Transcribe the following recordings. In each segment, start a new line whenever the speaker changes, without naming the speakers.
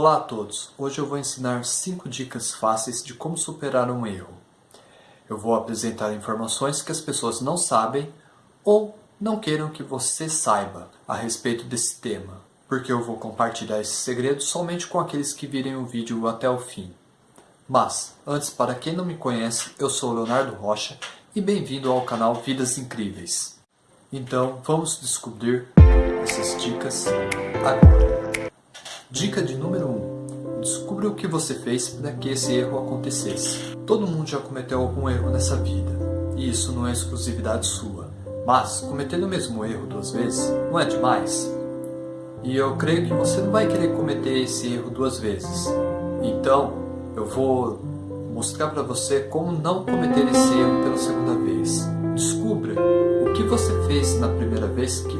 Olá a todos! Hoje eu vou ensinar 5 dicas fáceis de como superar um erro. Eu vou apresentar informações que as pessoas não sabem ou não queiram que você saiba a respeito desse tema, porque eu vou compartilhar esse segredo somente com aqueles que virem o vídeo até o fim. Mas, antes, para quem não me conhece, eu sou Leonardo Rocha e bem-vindo ao canal Vidas Incríveis. Então, vamos descobrir essas dicas agora. Dica de número 1. Um, descubra o que você fez para que esse erro acontecesse. Todo mundo já cometeu algum erro nessa vida, e isso não é exclusividade sua. Mas, cometer o mesmo erro duas vezes não é demais? E eu creio que você não vai querer cometer esse erro duas vezes. Então, eu vou mostrar para você como não cometer esse erro pela segunda vez. Descubra o que você fez na primeira vez que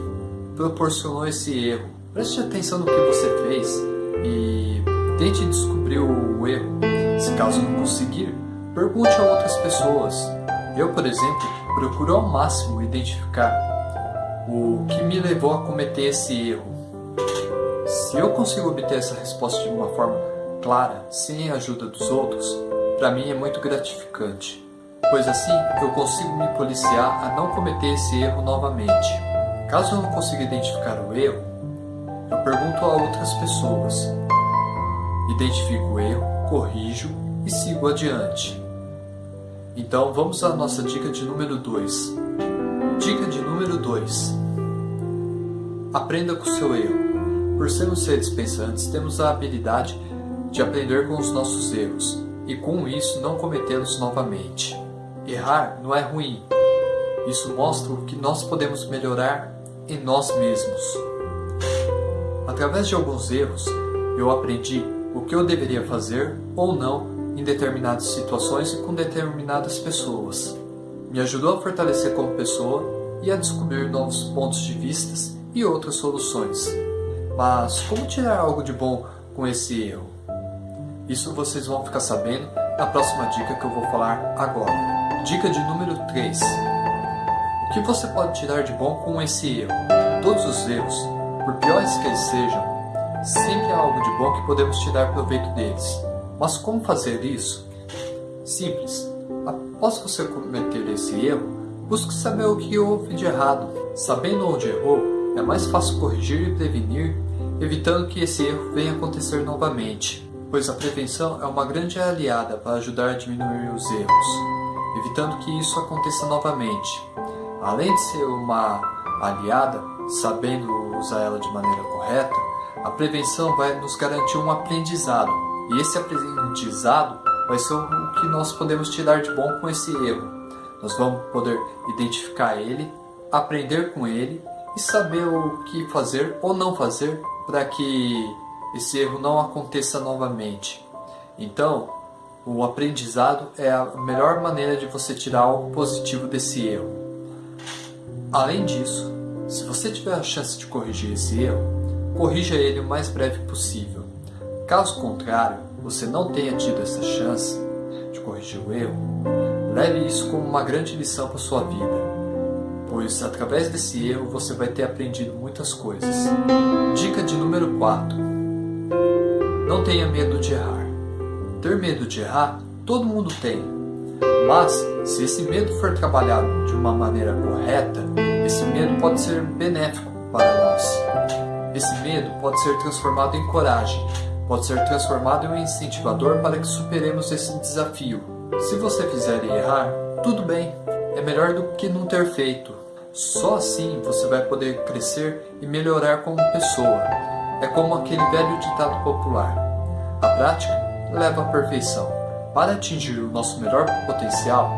proporcionou esse erro Preste atenção no que você fez e tente descobrir o erro. Se caso não conseguir, pergunte a outras pessoas. Eu, por exemplo, procuro ao máximo identificar o que me levou a cometer esse erro. Se eu consigo obter essa resposta de uma forma clara, sem a ajuda dos outros, para mim é muito gratificante, pois assim eu consigo me policiar a não cometer esse erro novamente. Caso eu não consiga identificar o erro, eu pergunto a outras pessoas. Identifico o erro, corrijo e sigo adiante. Então vamos à nossa dica de número 2. Dica de número 2. Aprenda com o seu erro. Por sermos seres pensantes, temos a habilidade de aprender com os nossos erros e com isso não cometê-los novamente. Errar não é ruim. Isso mostra o que nós podemos melhorar em nós mesmos. Através de alguns erros, eu aprendi o que eu deveria fazer ou não em determinadas situações e com determinadas pessoas. Me ajudou a fortalecer como pessoa e a descobrir novos pontos de vista e outras soluções. Mas como tirar algo de bom com esse erro? Isso vocês vão ficar sabendo na próxima dica que eu vou falar agora. Dica de número 3. O que você pode tirar de bom com esse erro? Todos os erros por piores que eles sejam, sempre há algo de bom que podemos tirar proveito deles. Mas como fazer isso? Simples. Após você cometer esse erro, busque saber o que houve de errado. Sabendo onde errou, é mais fácil corrigir e prevenir, evitando que esse erro venha acontecer novamente, pois a prevenção é uma grande aliada para ajudar a diminuir os erros, evitando que isso aconteça novamente. Além de ser uma aliada, sabendo usar ela de maneira correta, a prevenção vai nos garantir um aprendizado. E esse aprendizado vai ser o que nós podemos tirar de bom com esse erro. Nós vamos poder identificar ele, aprender com ele e saber o que fazer ou não fazer para que esse erro não aconteça novamente. Então, o aprendizado é a melhor maneira de você tirar algo positivo desse erro. Além disso, se você tiver a chance de corrigir esse erro, corrija ele o mais breve possível. Caso contrário, você não tenha tido essa chance de corrigir o erro, leve isso como uma grande lição para sua vida, pois através desse erro você vai ter aprendido muitas coisas. Dica de número 4. Não tenha medo de errar. Ter medo de errar, todo mundo tem. Mas, se esse medo for trabalhado de uma maneira correta, esse medo pode ser benéfico para nós. Esse medo pode ser transformado em coragem, pode ser transformado em um incentivador para que superemos esse desafio. Se você fizer errar, tudo bem, é melhor do que não ter feito. Só assim você vai poder crescer e melhorar como pessoa. É como aquele velho ditado popular: a prática leva à perfeição. Para atingir o nosso melhor potencial,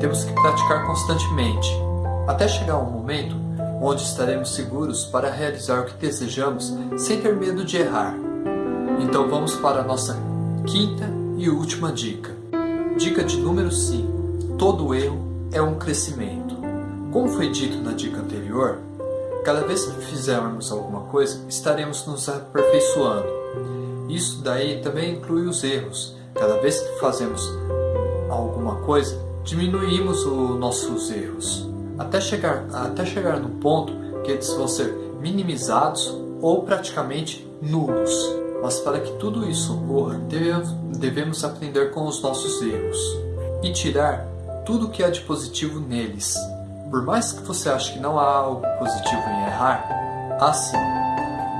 temos que praticar constantemente até chegar um momento onde estaremos seguros para realizar o que desejamos sem ter medo de errar. Então vamos para a nossa quinta e última dica. Dica de número 5. Todo erro é um crescimento. Como foi dito na dica anterior, cada vez que fizermos alguma coisa, estaremos nos aperfeiçoando. Isso daí também inclui os erros. Cada vez que fazemos alguma coisa, diminuímos os nossos erros até chegar, até chegar no ponto que eles vão ser minimizados ou praticamente nulos. Mas para que tudo isso ocorra, devemos aprender com os nossos erros e tirar tudo que há de positivo neles. Por mais que você ache que não há algo positivo em errar, há sim.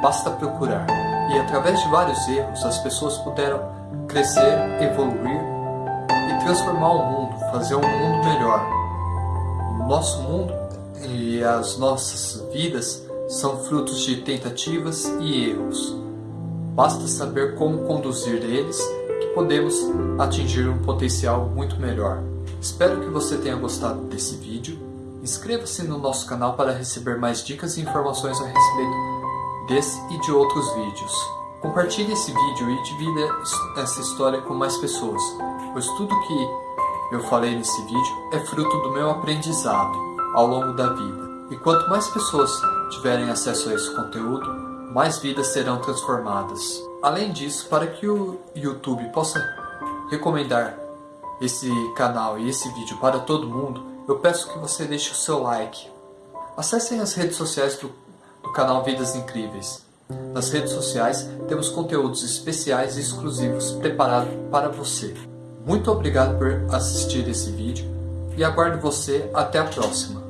Basta procurar. E através de vários erros, as pessoas puderam crescer, evoluir e transformar o mundo, fazer um mundo melhor. O nosso mundo e as nossas vidas são frutos de tentativas e erros. Basta saber como conduzir eles que podemos atingir um potencial muito melhor. Espero que você tenha gostado desse vídeo. Inscreva-se no nosso canal para receber mais dicas e informações a respeito desse e de outros vídeos. Compartilhe esse vídeo e divida essa história com mais pessoas, pois tudo que eu falei nesse vídeo é fruto do meu aprendizado ao longo da vida. E quanto mais pessoas tiverem acesso a esse conteúdo, mais vidas serão transformadas. Além disso, para que o YouTube possa recomendar esse canal e esse vídeo para todo mundo, eu peço que você deixe o seu like. Acessem as redes sociais do, canal Vidas Incríveis. Nas redes sociais temos conteúdos especiais e exclusivos preparados para você. Muito obrigado por assistir esse vídeo e aguardo você até a próxima.